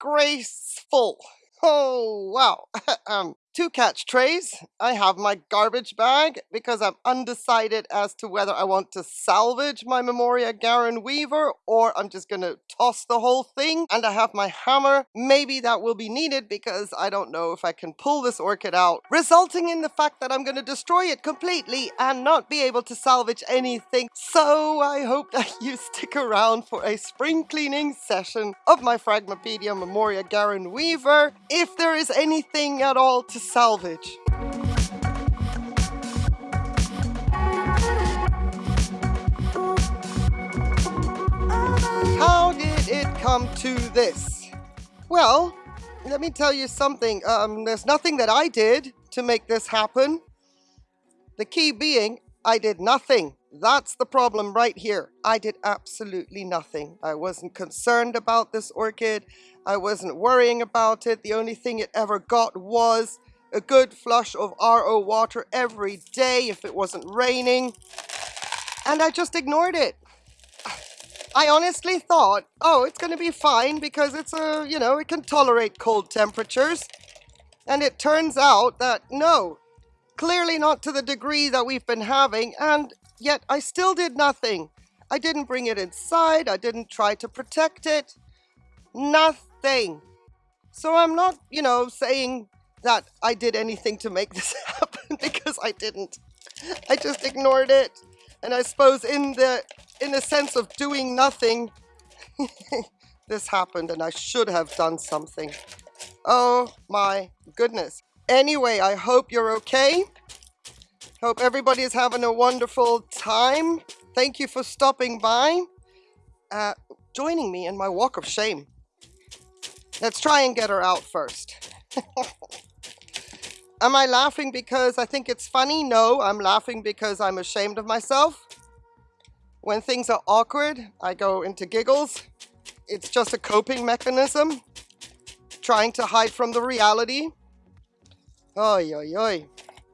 disgraceful. Oh, wow. um, to catch trays, I have my garbage bag because I'm undecided as to whether I want to salvage my Memoria Garin Weaver or I'm just going to toss the whole thing. And I have my hammer. Maybe that will be needed because I don't know if I can pull this orchid out, resulting in the fact that I'm going to destroy it completely and not be able to salvage anything. So I hope that you stick around for a spring cleaning session of my Phragmipedium Memoria Garin Weaver. If there is anything at all to salvage. How did it come to this? Well, let me tell you something. Um, there's nothing that I did to make this happen. The key being, I did nothing. That's the problem right here. I did absolutely nothing. I wasn't concerned about this orchid. I wasn't worrying about it. The only thing it ever got was a good flush of RO water every day if it wasn't raining. And I just ignored it. I honestly thought, oh, it's going to be fine because it's a, you know, it can tolerate cold temperatures. And it turns out that no, clearly not to the degree that we've been having. And yet I still did nothing. I didn't bring it inside. I didn't try to protect it. Nothing. So I'm not, you know, saying that I did anything to make this happen because I didn't. I just ignored it. And I suppose in the in the sense of doing nothing, this happened and I should have done something. Oh my goodness. Anyway, I hope you're okay. Hope everybody is having a wonderful time. Thank you for stopping by, uh, joining me in my walk of shame. Let's try and get her out first. Am I laughing because I think it's funny? No, I'm laughing because I'm ashamed of myself. When things are awkward, I go into giggles. It's just a coping mechanism, trying to hide from the reality. Oi, oi, oi.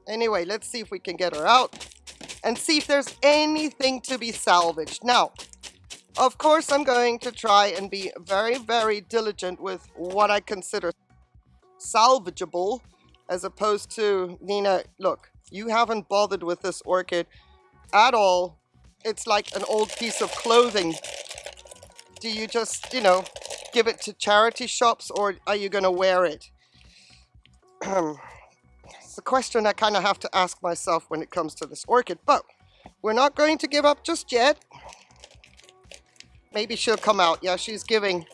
Anyway, let's see if we can get her out and see if there's anything to be salvaged. Now, of course, I'm going to try and be very, very diligent with what I consider salvageable as opposed to, Nina, look, you haven't bothered with this orchid at all. It's like an old piece of clothing. Do you just, you know, give it to charity shops or are you going to wear it? it's a question I kind of have to ask myself when it comes to this orchid, but we're not going to give up just yet. Maybe she'll come out. Yeah, she's giving.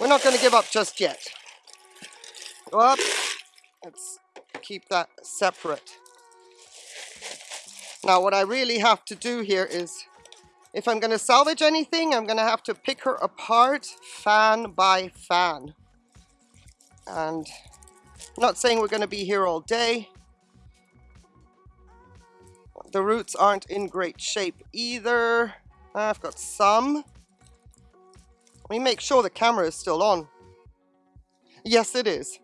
We're not going to give up just yet. Whoops. Let's keep that separate. Now what I really have to do here is, if I'm going to salvage anything, I'm going to have to pick her apart fan by fan. And I'm not saying we're going to be here all day. The roots aren't in great shape either. I've got some. Let me make sure the camera is still on. Yes, it is.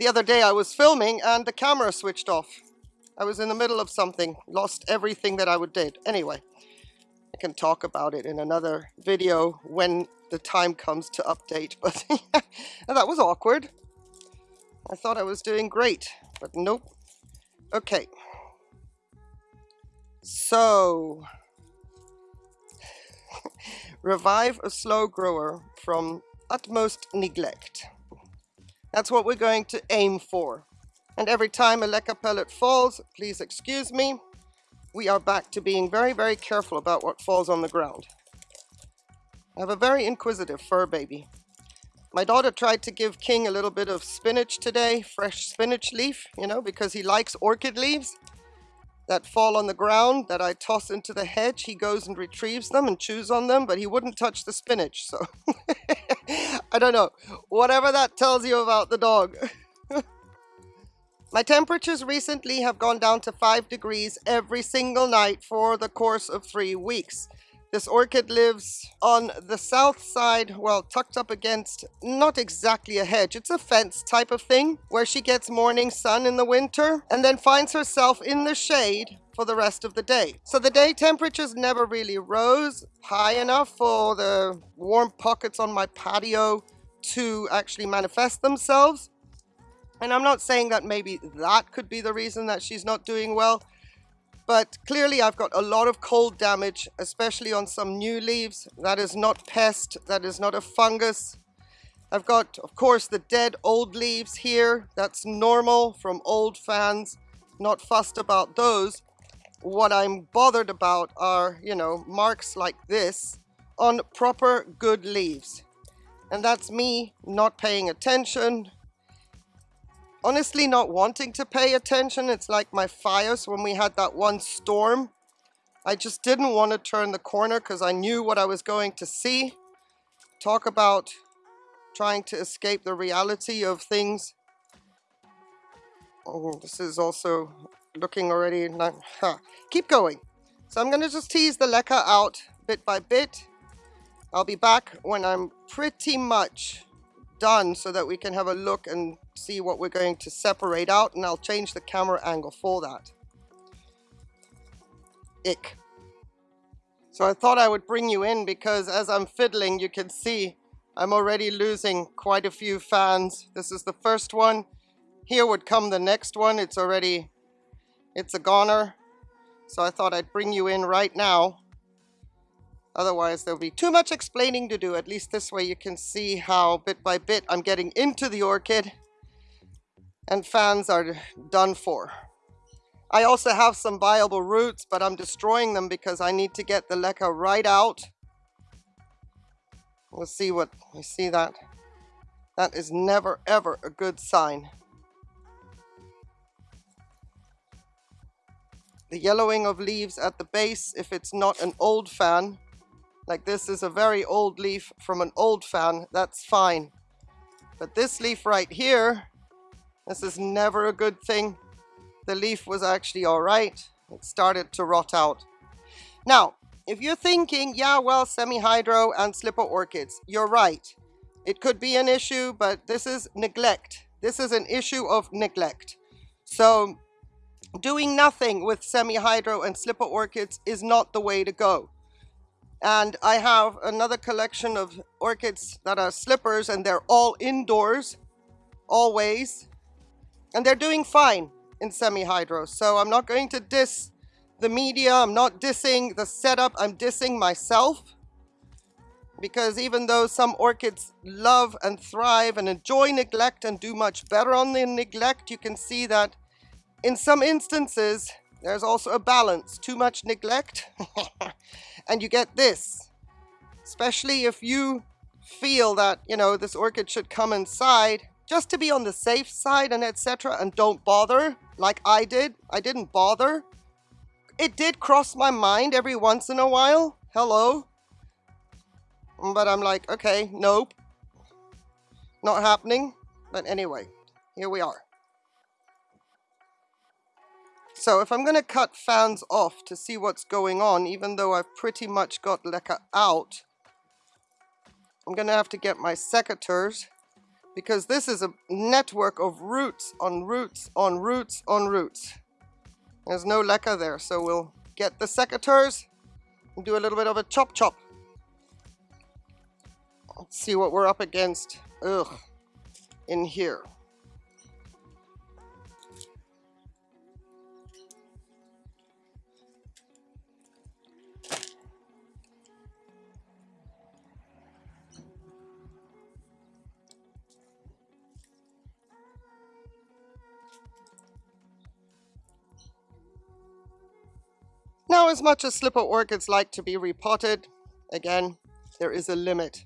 The other day I was filming and the camera switched off. I was in the middle of something, lost everything that I would did. Anyway, I can talk about it in another video when the time comes to update, but that was awkward. I thought I was doing great, but nope. Okay. So, revive a slow grower from utmost neglect. That's what we're going to aim for. And every time a leca pellet falls, please excuse me, we are back to being very, very careful about what falls on the ground. I have a very inquisitive fur baby. My daughter tried to give King a little bit of spinach today, fresh spinach leaf, you know, because he likes orchid leaves that fall on the ground that I toss into the hedge. He goes and retrieves them and chews on them, but he wouldn't touch the spinach. So I don't know. Whatever that tells you about the dog. My temperatures recently have gone down to 5 degrees every single night for the course of three weeks. This orchid lives on the south side, well, tucked up against not exactly a hedge, it's a fence type of thing, where she gets morning sun in the winter and then finds herself in the shade for the rest of the day. So the day temperatures never really rose high enough for the warm pockets on my patio to actually manifest themselves. And I'm not saying that maybe that could be the reason that she's not doing well, but clearly I've got a lot of cold damage, especially on some new leaves. That is not pest, that is not a fungus. I've got, of course, the dead old leaves here. That's normal from old fans. Not fussed about those. What I'm bothered about are, you know, marks like this on proper good leaves. And that's me not paying attention, honestly not wanting to pay attention. It's like my Fios when we had that one storm. I just didn't want to turn the corner because I knew what I was going to see. Talk about trying to escape the reality of things. Oh, this is also looking already... Not, huh. Keep going. So I'm going to just tease the leca out bit by bit. I'll be back when I'm pretty much done so that we can have a look and see what we're going to separate out and I'll change the camera angle for that. Ick. So I thought I would bring you in because as I'm fiddling you can see I'm already losing quite a few fans. This is the first one. Here would come the next one. It's already, it's a goner. So I thought I'd bring you in right now Otherwise, there'll be too much explaining to do. At least this way you can see how bit by bit I'm getting into the orchid and fans are done for. I also have some viable roots, but I'm destroying them because I need to get the leca right out. We'll see what, we see that. That is never ever a good sign. The yellowing of leaves at the base, if it's not an old fan, like this is a very old leaf from an old fan, that's fine. But this leaf right here, this is never a good thing. The leaf was actually all right. It started to rot out. Now, if you're thinking, yeah, well, semi-hydro and slipper orchids, you're right. It could be an issue, but this is neglect. This is an issue of neglect. So doing nothing with semi-hydro and slipper orchids is not the way to go. And I have another collection of orchids that are slippers and they're all indoors, always. And they're doing fine in semi-hydro. So I'm not going to diss the media. I'm not dissing the setup. I'm dissing myself. Because even though some orchids love and thrive and enjoy neglect and do much better on the neglect, you can see that in some instances, there's also a balance. Too much neglect and you get this. Especially if you feel that, you know, this orchid should come inside just to be on the safe side and etc. and don't bother like I did. I didn't bother. It did cross my mind every once in a while. Hello. But I'm like, okay, nope. Not happening. But anyway, here we are. So if I'm going to cut fans off to see what's going on, even though I've pretty much got leca out, I'm going to have to get my secateurs because this is a network of roots on roots on roots on roots. There's no leca there, so we'll get the secateurs and do a little bit of a chop chop. Let's see what we're up against. Ugh, in here. As much as slipper orchids like to be repotted, again, there is a limit.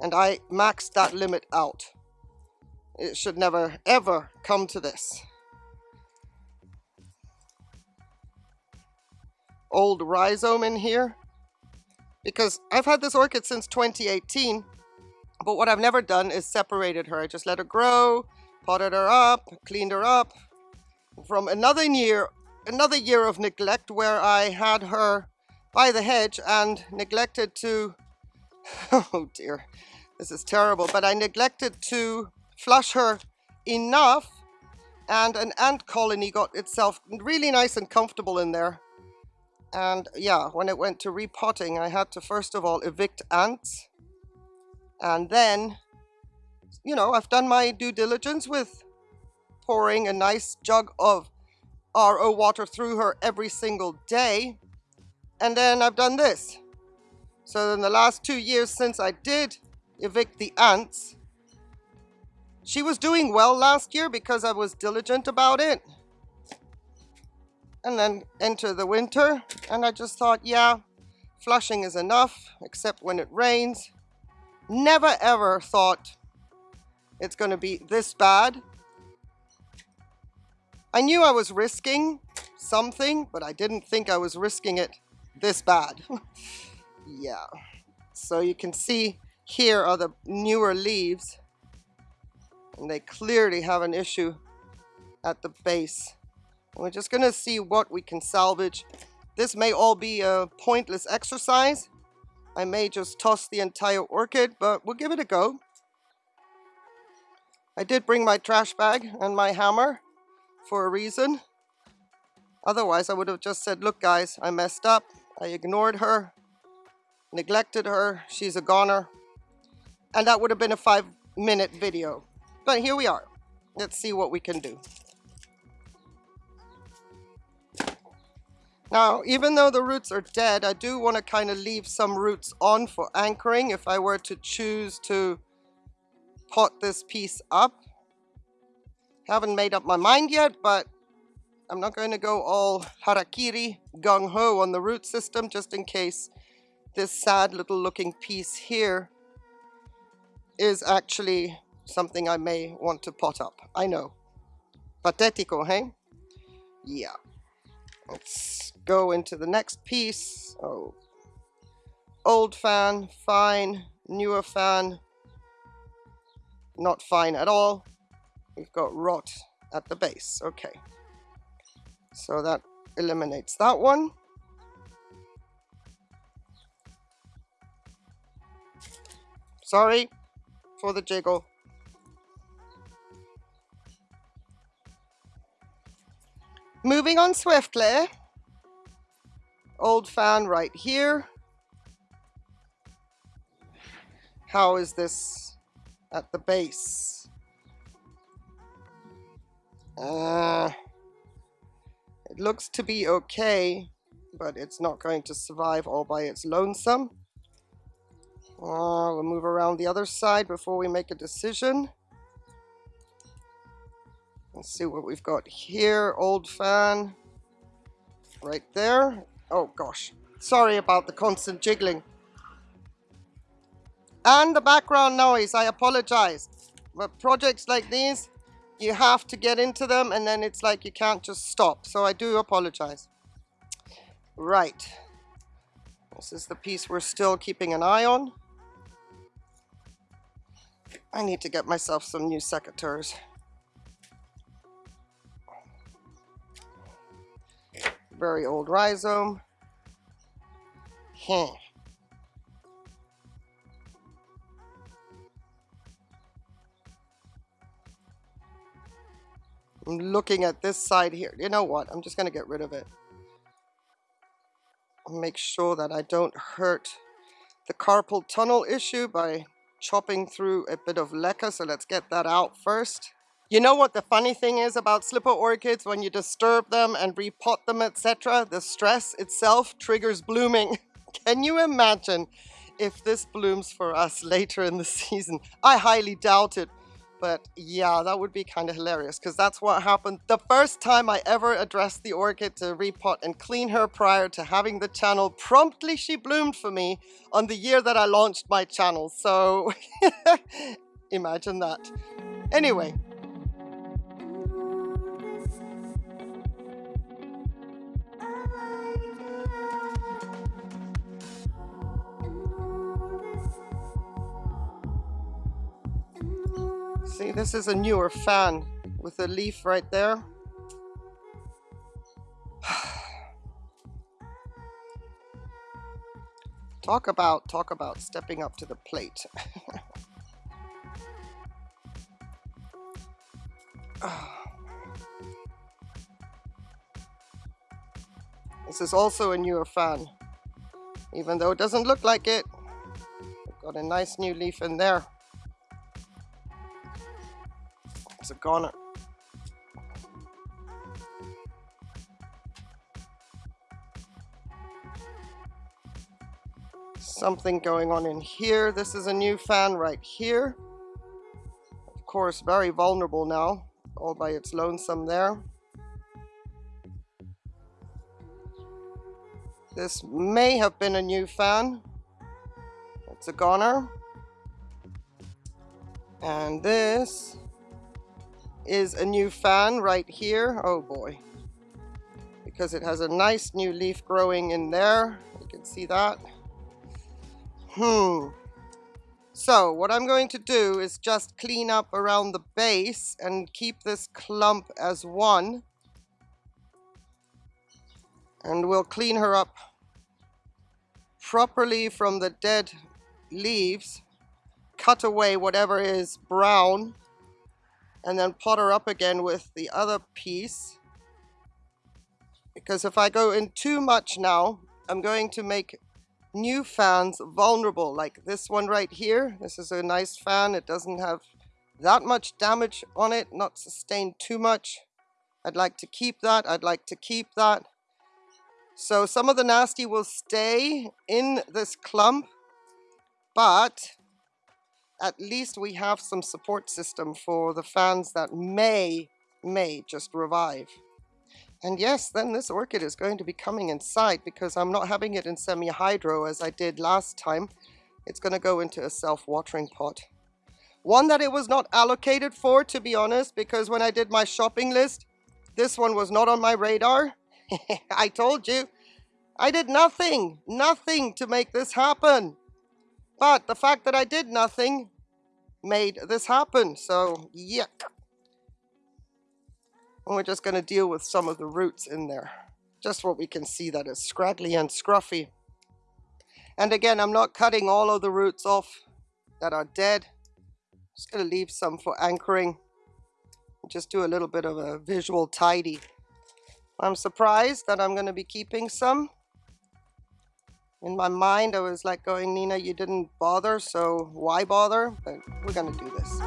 And I maxed that limit out. It should never, ever come to this. Old rhizome in here. Because I've had this orchid since 2018, but what I've never done is separated her. I just let her grow, potted her up, cleaned her up. From another year another year of neglect where I had her by the hedge and neglected to, oh dear, this is terrible, but I neglected to flush her enough and an ant colony got itself really nice and comfortable in there. And yeah, when it went to repotting, I had to first of all evict ants. And then, you know, I've done my due diligence with pouring a nice jug of RO water through her every single day. And then I've done this. So in the last two years since I did evict the ants, she was doing well last year because I was diligent about it. And then enter the winter, and I just thought, yeah, flushing is enough, except when it rains. Never ever thought it's going to be this bad. I knew I was risking something, but I didn't think I was risking it this bad. yeah. So you can see here are the newer leaves and they clearly have an issue at the base. And we're just gonna see what we can salvage. This may all be a pointless exercise. I may just toss the entire orchid, but we'll give it a go. I did bring my trash bag and my hammer for a reason. Otherwise, I would have just said, look guys, I messed up. I ignored her, neglected her, she's a goner. And that would have been a five minute video. But here we are. Let's see what we can do. Now, even though the roots are dead, I do want to kind of leave some roots on for anchoring if I were to choose to pot this piece up. Haven't made up my mind yet, but I'm not going to go all harakiri, gung-ho on the root system just in case this sad little looking piece here is actually something I may want to pot up. I know. Patetico, hey? Yeah. Let's go into the next piece. Oh. Old fan, fine. Newer fan, not fine at all. We've got rot at the base. Okay. So that eliminates that one. Sorry for the jiggle. Moving on swiftly. Old fan right here. How is this at the base? Uh, it looks to be okay, but it's not going to survive all by its lonesome. Uh, we'll move around the other side before we make a decision. Let's see what we've got here. Old fan. Right there. Oh gosh. Sorry about the constant jiggling. And the background noise. I apologize. But projects like these, you have to get into them and then it's like you can't just stop. So I do apologize. Right. This is the piece we're still keeping an eye on. I need to get myself some new secateurs. very old rhizome. Hmm. I'm looking at this side here. You know what? I'm just going to get rid of it. Make sure that I don't hurt the carpal tunnel issue by chopping through a bit of leca. So let's get that out first. You know what the funny thing is about slipper orchids when you disturb them and repot them etc. The stress itself triggers blooming. Can you imagine if this blooms for us later in the season? I highly doubt it. But yeah, that would be kind of hilarious because that's what happened the first time I ever addressed the orchid to repot and clean her prior to having the channel. Promptly she bloomed for me on the year that I launched my channel. So imagine that. Anyway, See, this is a newer fan with a leaf right there. talk about, talk about stepping up to the plate. this is also a newer fan, even though it doesn't look like it. Got a nice new leaf in there. A goner. Something going on in here. This is a new fan right here. Of course, very vulnerable now, all by its lonesome there. This may have been a new fan. It's a goner. And this is a new fan right here. Oh boy. Because it has a nice new leaf growing in there. You can see that. Hmm. So what I'm going to do is just clean up around the base and keep this clump as one. And we'll clean her up properly from the dead leaves, cut away whatever is brown, and then pot her up again with the other piece. Because if I go in too much now, I'm going to make new fans vulnerable, like this one right here. This is a nice fan. It doesn't have that much damage on it, not sustained too much. I'd like to keep that. I'd like to keep that. So some of the nasty will stay in this clump, but at least we have some support system for the fans that may, may just revive. And yes, then this orchid is going to be coming inside because I'm not having it in semi-hydro as I did last time. It's going to go into a self-watering pot. One that it was not allocated for, to be honest, because when I did my shopping list, this one was not on my radar. I told you, I did nothing, nothing to make this happen. But the fact that I did nothing made this happen. So, yuck. And we're just going to deal with some of the roots in there. Just what we can see that is scraggly and scruffy. And again, I'm not cutting all of the roots off that are dead. Just going to leave some for anchoring. Just do a little bit of a visual tidy. I'm surprised that I'm going to be keeping some. In my mind, I was like going, Nina, you didn't bother, so why bother? But we're to do this.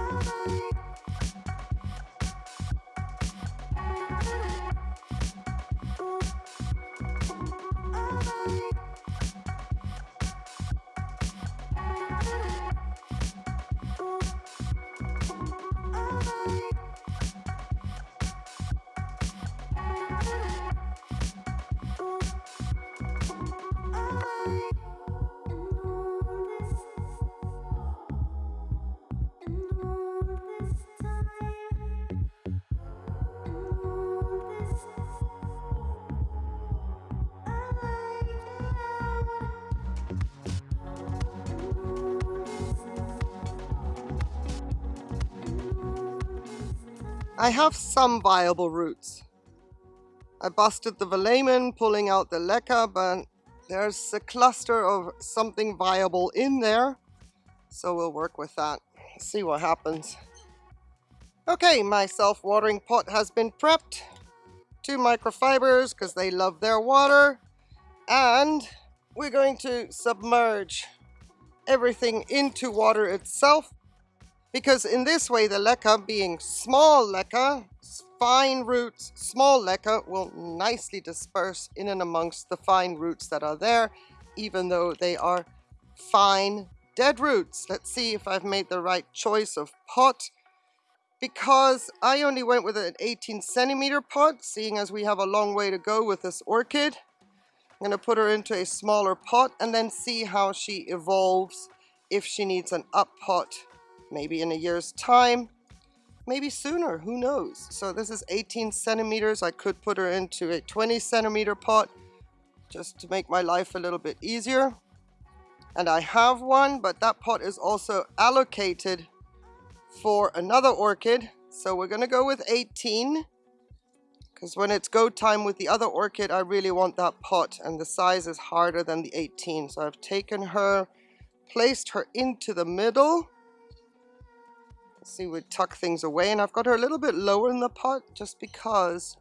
I have some viable roots. I busted the velamen, pulling out the leca, but there's a cluster of something viable in there. So we'll work with that, see what happens. Okay, my self-watering pot has been prepped. Two microfibers, because they love their water. And we're going to submerge everything into water itself because in this way, the leca being small leca, fine roots, small leca will nicely disperse in and amongst the fine roots that are there, even though they are fine dead roots. Let's see if I've made the right choice of pot because I only went with an 18 centimeter pot, seeing as we have a long way to go with this orchid. I'm going to put her into a smaller pot and then see how she evolves if she needs an up pot maybe in a year's time, maybe sooner, who knows. So this is 18 centimeters. I could put her into a 20 centimeter pot just to make my life a little bit easier. And I have one, but that pot is also allocated for another orchid. So we're gonna go with 18 because when it's go time with the other orchid, I really want that pot and the size is harder than the 18. So I've taken her, placed her into the middle see, we tuck things away and I've got her a little bit lower in the pot just because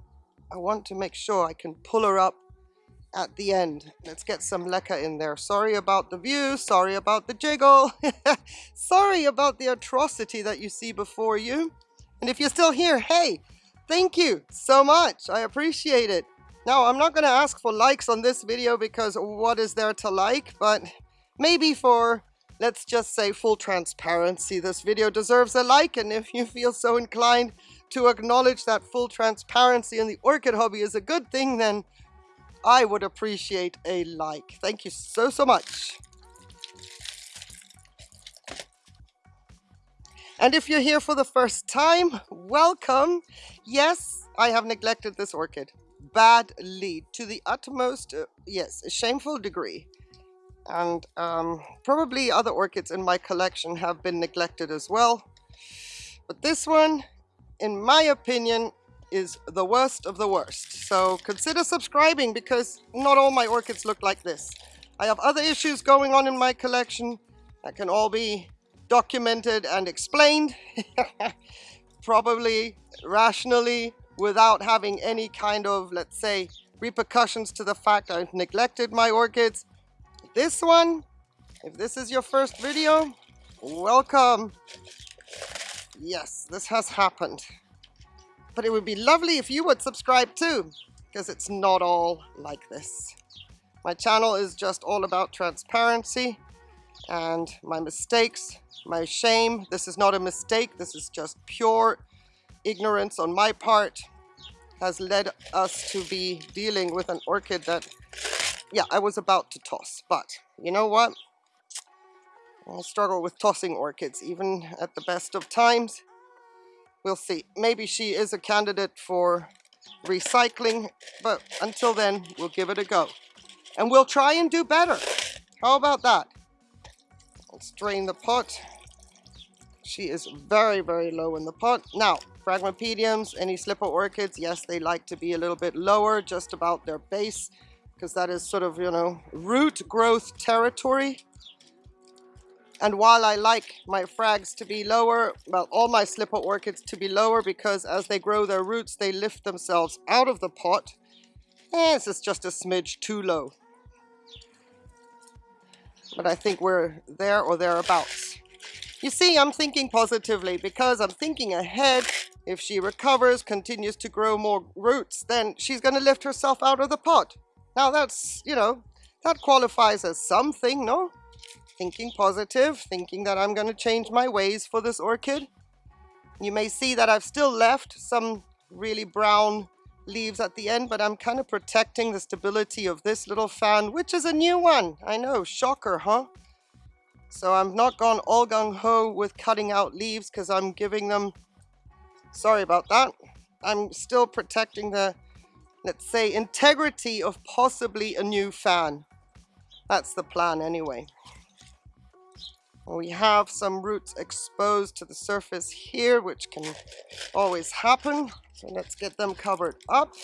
I want to make sure I can pull her up at the end. Let's get some leca in there. Sorry about the view, sorry about the jiggle, sorry about the atrocity that you see before you. And if you're still here, hey, thank you so much. I appreciate it. Now, I'm not going to ask for likes on this video because what is there to like, but maybe for, let's just say, full transparency, this video deserves a like, and if you feel so inclined to acknowledge that full transparency in the orchid hobby is a good thing, then I would appreciate a like. Thank you so, so much. And if you're here for the first time, welcome. Yes, I have neglected this orchid badly to the utmost, uh, yes, a shameful degree. And um, probably other orchids in my collection have been neglected as well. But this one, in my opinion, is the worst of the worst. So consider subscribing because not all my orchids look like this. I have other issues going on in my collection that can all be documented and explained. Probably rationally without having any kind of, let's say, repercussions to the fact I've neglected my orchids. This one, if this is your first video, welcome. Yes, this has happened. But it would be lovely if you would subscribe too, because it's not all like this. My channel is just all about transparency and my mistakes, my shame. This is not a mistake, this is just pure ignorance on my part has led us to be dealing with an orchid that, yeah, I was about to toss. But you know what? I struggle with tossing orchids, even at the best of times. We'll see. Maybe she is a candidate for recycling, but until then, we'll give it a go. And we'll try and do better. How about that? Let's drain the pot. She is very, very low in the pot. Now, Phragmipediums, any slipper orchids, yes, they like to be a little bit lower, just about their base, because that is sort of, you know, root growth territory. And while I like my phrags to be lower, well, all my slipper orchids to be lower, because as they grow their roots, they lift themselves out of the pot. Eh, this is just a smidge too low. But I think we're there or thereabouts. You see, I'm thinking positively because I'm thinking ahead. If she recovers, continues to grow more roots, then she's going to lift herself out of the pot. Now that's, you know, that qualifies as something, no? Thinking positive, thinking that I'm going to change my ways for this orchid. You may see that I've still left some really brown leaves at the end, but I'm kind of protecting the stability of this little fan, which is a new one. I know, shocker, huh? So I'm not gone all gung-ho with cutting out leaves because I'm giving them, sorry about that, I'm still protecting the, let's say, integrity of possibly a new fan. That's the plan anyway. We have some roots exposed to the surface here, which can always happen. So let's get them covered up.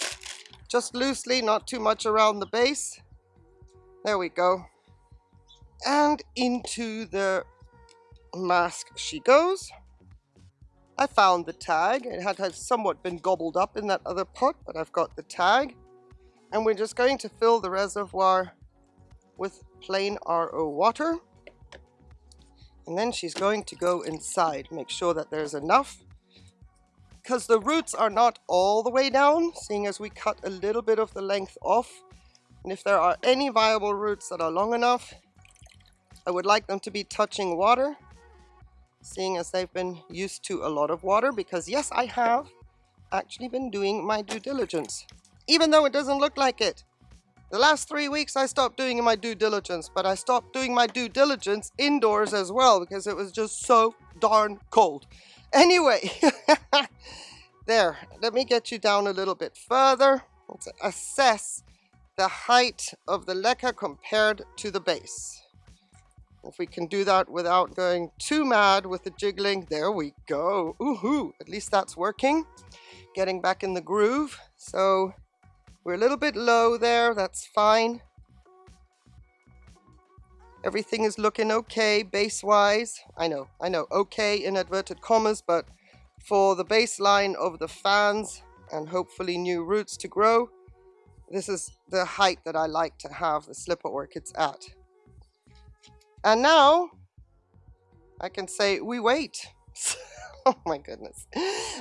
Just loosely, not too much around the base. There we go and into the mask she goes. I found the tag. It had, had somewhat been gobbled up in that other pot, but I've got the tag. And we're just going to fill the reservoir with plain RO water. And then she's going to go inside, make sure that there's enough. Because the roots are not all the way down, seeing as we cut a little bit of the length off. And if there are any viable roots that are long enough, I would like them to be touching water, seeing as they've been used to a lot of water, because yes, I have actually been doing my due diligence, even though it doesn't look like it. The last three weeks I stopped doing my due diligence, but I stopped doing my due diligence indoors as well because it was just so darn cold. Anyway, there, let me get you down a little bit further. Let's assess the height of the leca compared to the base. If we can do that without going too mad with the jiggling, there we go. Ooh, at least that's working. Getting back in the groove. So we're a little bit low there, that's fine. Everything is looking okay base-wise. I know, I know, okay in inverted commas, but for the baseline of the fans and hopefully new roots to grow, This is the height that I like to have the slipper orchids at. And now I can say we wait. oh my goodness.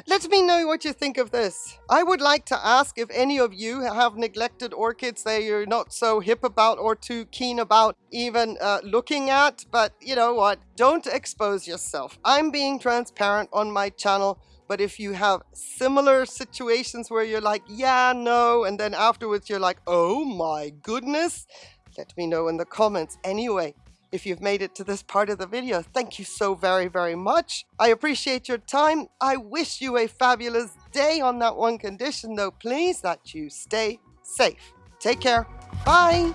Let me know what you think of this. I would like to ask if any of you have neglected orchids that you're not so hip about or too keen about even uh, looking at. But you know what? Don't expose yourself. I'm being transparent on my channel. But if you have similar situations where you're like, yeah, no, and then afterwards you're like, oh my goodness, let me know in the comments. Anyway, if you've made it to this part of the video, thank you so very, very much. I appreciate your time. I wish you a fabulous day on that one condition though, please, that you stay safe. Take care. Bye.